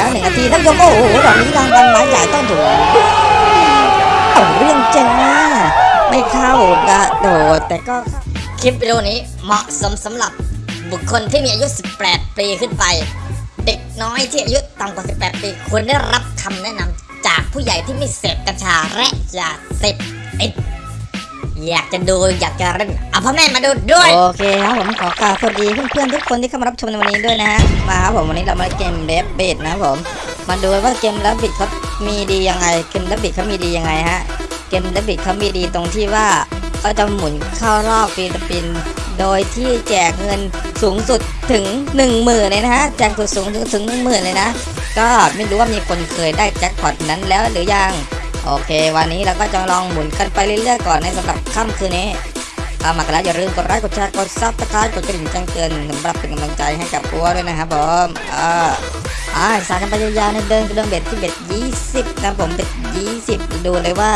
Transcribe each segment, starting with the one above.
ท่านผู้ชมโอ้โหดอกนี้รางวัลไม้ใหญ่ต้องถูกเรื่องจ้าไม่เข้ากระโดดแต่ก็คลิปวิดีโอนี้เหมาะสมสำหรับบุคคลที่มีอายุ 18 ปีขึ้นไป เด็กน้อยที่อายุต่ำกว่า 18 ปีควรได้รับคำแนะนำจากผู้ใหญ่ที่ไม่เสพกัญชาและยาเสพติด อยากจะดูอยากจะเล่นเอาพ่อแม่มาดูด้วย โอเคครับผมขอกล่าวสวัสดีเพื่อนๆทุกคนที่เข้ามารับชมในวันนี้ด้วยนะฮะมาครับผมวันนี้เรามาเกม Rabbit นะครับผมมาดูว่าเกม Rabbit เขามีดียังไงเกม Rabbit เขามีดียังไงฮะเกม Rabbit เขามีดีตรงที่ว่าเขาจะหมุนเข้ารอบ free spin โดยที่แจกเงินสูงสุดถึง 1 0,000เลยนะฮะแจกสูงถึงถึงหนึ่งหมื่นเลยนะ ก็ไม่รู้ว่ามีคนเคยได้แจ็คพอตนั้นแล้วหรือยัง โอเค วันนี้เราก็จะลองหมุนกันไปเรื่อยๆก่อนในสำหรับค่ำคืนนี้เข้ามากันแล้วอย่าลืมกดไลค์กดแชร์กด subscribe กดกระดิ่งแจ้งเตือนสำหรับเป็นกำลังใจให้กับปัวด้วยนะครับผมอ่าอ่าสารกันไปยาวๆในเดินกระเดินเบ็ดที่เบ็ดยี่สิบนะผมเบ็ดยี่สิบดูเลยว่า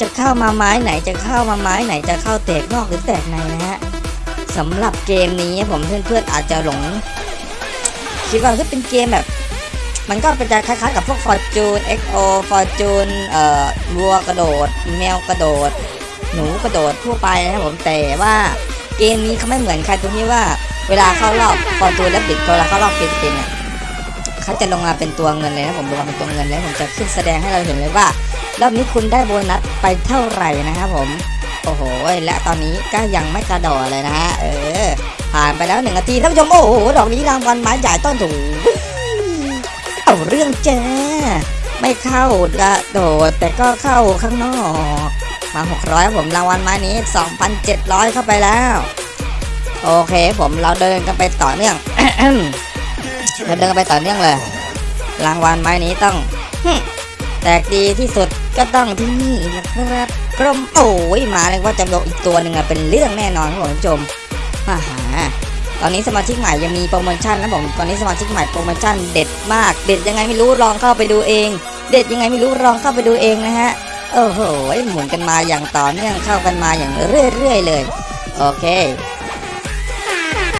จะเข้ามาไม้ไหนจะเข้ามาไม้ไหนจะเข้าแตกนอกหรือแตกในนะฮะสำหรับเกมนี้ผมเพื่อนๆอาจจะหลงคิดว่าจะเป็นเกมแบบ มันก็เป็นจะคล้ายๆกับพวก Fortune XO Fortune เอ่อวัวกระโดด แมวกระโดด หนูกระโดดทั่วไปนะครับผมแต่ว่าเกมนี้เขาไม่เหมือนใครตรงที่ว่าเวลาเข้ารอบ Fortune Rabbit เวลาเข้ารอบ free spin เนี่ยเขาจะลงมาเป็นตัวเงินเลยนะผมลงมาเป็นตัวเงินแล้วผมจะขึ้นแสดงให้เราเห็นเลยว่ารอบนี้คุณได้โบนัสไปเท่าไหร่นะครับผมโอ้โหและตอนนี้ก็ยังไม่กระโดดเลยนะฮะเออผ่านไปแล้วหนึ่งนาทีท่านผู้ชมโอ้โหดอกนี้รางวัลไม้ใหญ่ต้นถูเอาเรื่องแจ้ไม่เข้ากระโดดแต่ก็เข้าข้างนอก มา 600 ผมรางวัลม้นี้ 2,700 เข้าไปแล้ว โอเคผมเราเดินกันไปต่อเนื่องเราเดินกันไปต่อเนื่องเลย รางวัลไม้นี้ต้องแตกดีที่สุดก็ต้องที่นี่นะครับกรมโอ้ยมาเลยว่าจะลงอีกตัวหนึ่งอะเป็นเรื่องแน่นอนครับผมผู้ชมมาหา ตอนนี้สมาชิกใหม่ยังมีโปรโมชั่นนะผมตอนนี้สมาชิกใหม่โปรโมชั่นเด็ดมาก เด็ดยังไงไม่รู้ลองเข้าไปดูเอง เด็ดยังไงไม่รู้ลองเข้าไปดูเองนะฮะโอ้โหหมุนกันมาอย่างต่อเนื่องเข้ากันมาอย่างเรื่อยๆเลย โอเค